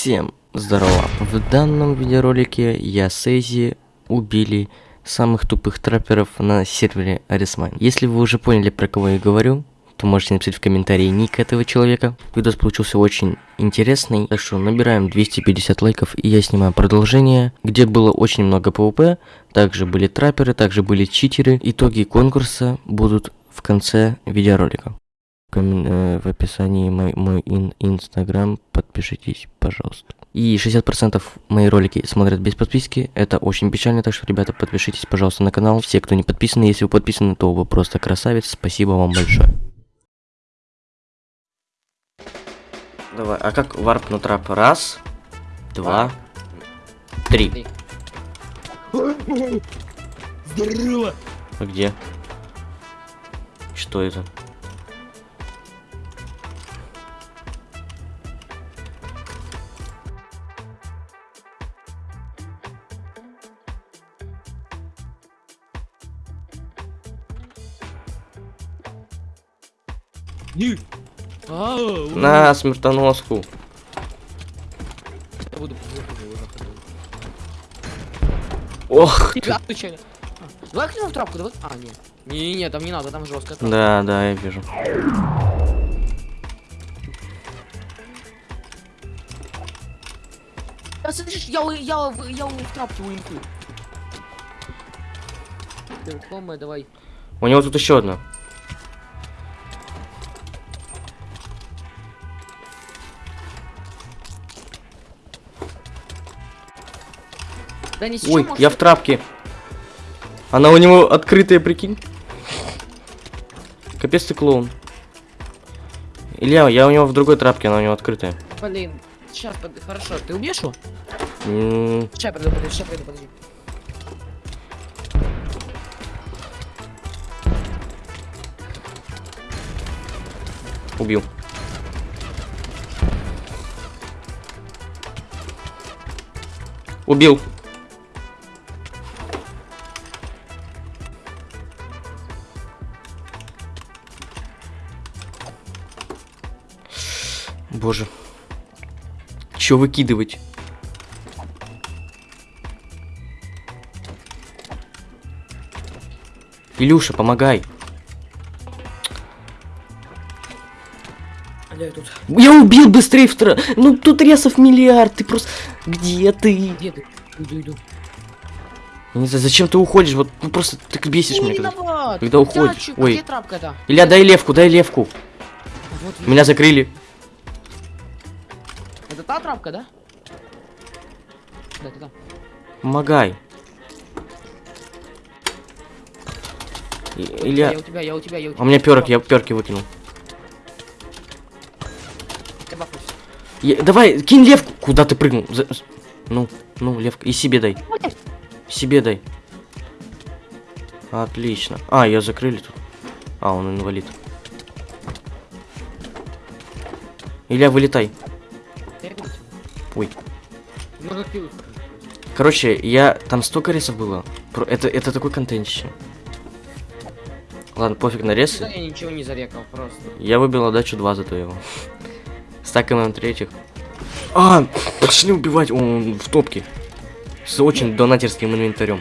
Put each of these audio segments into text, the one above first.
Всем здорово! В данном видеоролике я с Эйзи убили самых тупых трапперов на сервере Арисмайн. Если вы уже поняли, про кого я говорю, то можете написать в комментарии ник этого человека. Видос получился очень интересный, так что набираем 250 лайков и я снимаю продолжение, где было очень много PvP, также были трапперы, также были читеры. Итоги конкурса будут в конце видеоролика в описании мой, мой ин, инстаграм, подпишитесь, пожалуйста. И 60% мои ролики смотрят без подписки, это очень печально, так что, ребята, подпишитесь, пожалуйста, на канал. Все, кто не подписаны, если вы подписаны, то вы просто красавец, спасибо вам большое. Давай, а как варп на трап? Раз, два, три. Здорово! А где? Что это? На смертоноску. Я буду. Ох. А, Давай кинем в трапку, давай. А, нет. Не-не-не, там не надо, там жестко. Да, да, я вижу. Я, слышишь, я, у- я, у- я, у- в трапке у инфы. Знакомая, давай. У него тут еще одна. Да не Ой, я в трапке. Она у него открытая, прикинь. Капец ты клоун. Илья, я у него в другой трапке, она у него открытая. Блин, сейчас, хорошо, ты убьешь его? Сейчас подожди, подожди, сейчас подожди, подожди. Убил. Убил. Боже. Чё выкидывать? Илюша, помогай. Я тут. Я убил быстрее втро... Ну тут ресов миллиард, ты просто... Где ты? Где ты? Иду, иду. Не знаю, зачем ты уходишь? Вот ну, просто ты бесишь меня. Когда... когда уходишь. Ой. где трапка? Илья, дай левку, дай левку. Вот, Меня закрыли. Та трапка, да? Да, это та. Помогай. И- Илья, Я у тебя, я у тебя, я у тебя. а у меня перк, я перки выкинул. Я Давай, кинь левку. Куда ты прыгнул? За- Ну, ну, левка. И себе дай. Себе дай. Отлично. А, ее закрыли тут. А, он инвалид. Илья, вылетай. Короче, я... Там столько ресов было. Это, это такой контентище. Ладно, пофиг на Да, ресы. я ничего не зарекал, просто. Я выбил отдачу 2 зато его. Стакаем третьих. А, пошли убивать. Он в топке. С очень донатерским инвентарем.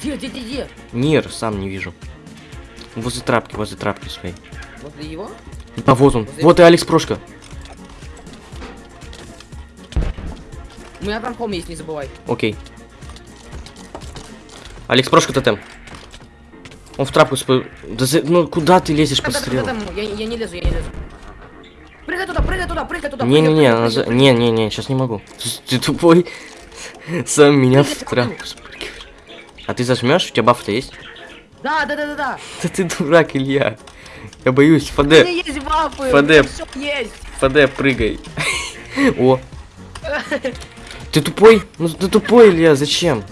Где, где, где, где? Нир, сам не вижу. Возле трапки, возле трапки своей. Возле его? А вот он. Возле- Вот и Алекс Прошка. У меня хом есть, не забывай. Окей. Алекс Прошка тотем. Он в трапку спо... Да за- Ну куда ты лезешь по Да, да, да, стрелу? да, да, Я, я не лезу, я не лезу. Прыгай туда, прыгай туда, прыгай туда. Не-не-не, прыгай. не-не-не, сейчас не могу. Ты, ты тупой. Сам меня в трапку спрыгиваешь. А ты зажмешь? У тебя баф-то есть? Да, да, да, да, да. Да ты дурак, Илья. Я боюсь. ФД, меня есть бафы, ФД. есть. ФД, прыгай. О. Ты тупой? Ну ты тупой, Илья, зачем?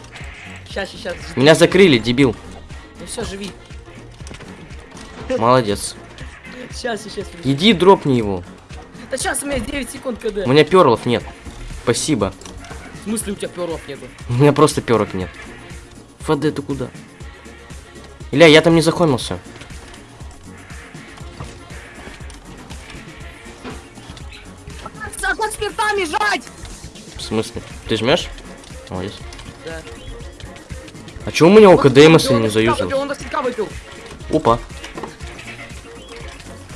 Сейчас, сейчас. Меня закрыли, дебил. Ну все, живи. Молодец. Сейчас, сейчас. Иди дропни его. Да сейчас у меня 9 секунд КД. У меня перлов нет. Спасибо. В смысле у тебя перлов нету? У меня просто перок нет. ФД, ты куда? Илья, я там не захомился. Смысле? Ты жмешь? Молодец. Да. А чё у меня он мысль не заюзал? Опа.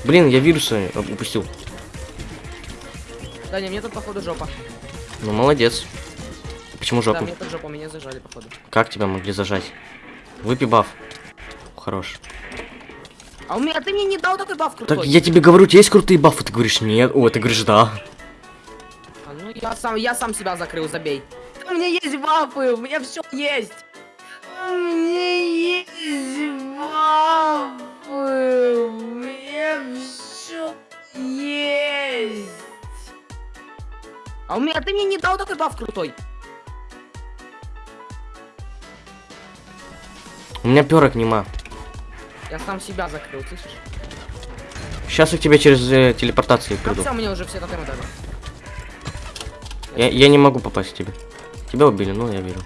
Блин, я вирусы упустил. Да не, мне тут походу жопа. Ну, молодец. Почему Да, жопу? мне тут жопа, меня зажали походу. Как тебя могли зажать? Выпей баф. Хорош. А у меня ты мне не дал такой баф Так крутой. я тебе говорю, у тебя есть крутые бафы, ты говоришь нет. О, ты говоришь да. А, ну я сам, я сам себя закрыл, забей. У меня есть бафы, у меня все есть. У меня есть бафы, у меня все есть. А у меня ты мне не дал такой баф крутой. У меня перок нема. Я сам себя закрыл, слышишь? Сейчас я к тебе через э, телепортации Как приду. сам мне уже все тотемы дали. Я, я не могу попасть к тебе. Тебя убили, ну я верю.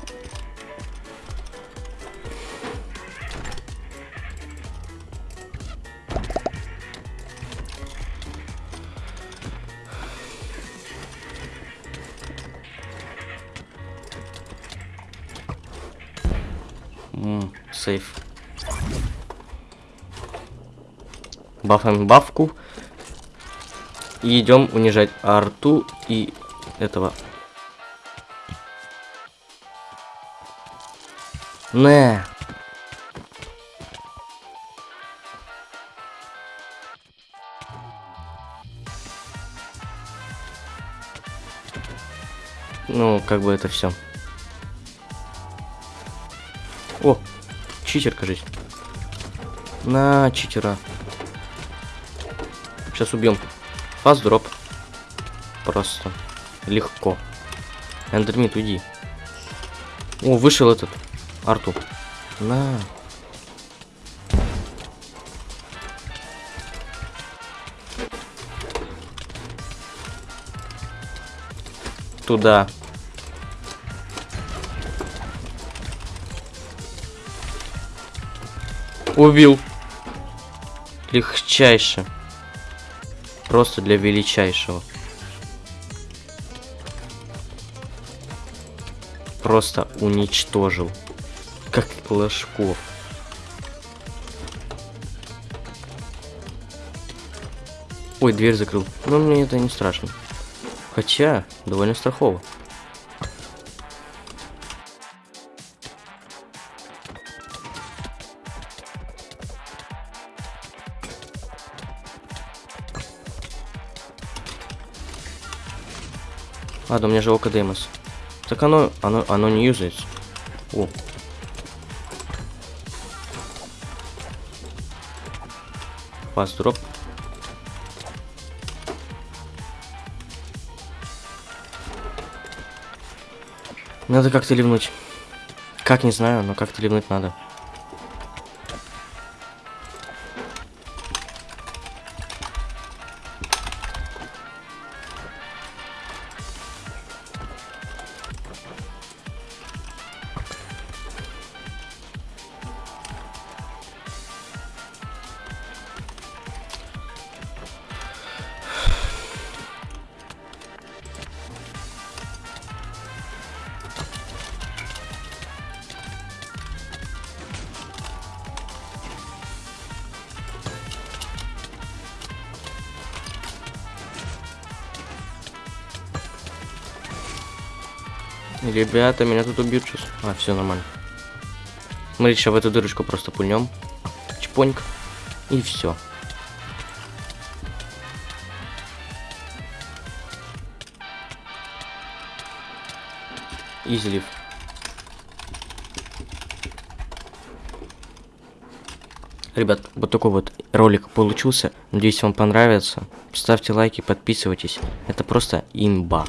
Сейф. Бафаем бафку. И идем унижать арту и этого. Не. Ну, как бы это все. О, читер, кажись. На, читера. Сейчас убьем. Фаст дроп. Просто. Легко. Эндермит, уйди. О, вышел этот. Арту. На. Туда. Убил. Легчайше. Просто для величайшего. Просто уничтожил. Как Ложков. Ой, дверь закрыл. Но мне это не страшно. Хотя, довольно страхово. Ладно, у меня же око Демос. Так оно, оно, оно не юзается. О. Фаст дроп. Надо как-то ливнуть. Как, не знаю, но как-то ливнуть надо. Ребята, меня тут убьют сейчас. А, все нормально. Смотрите, сейчас в эту дырочку просто пульнем. Чпоньк. И все. Излив. Ребят, вот такой вот ролик получился. Надеюсь, вам понравится. Ставьте лайки, подписывайтесь. Это просто имба.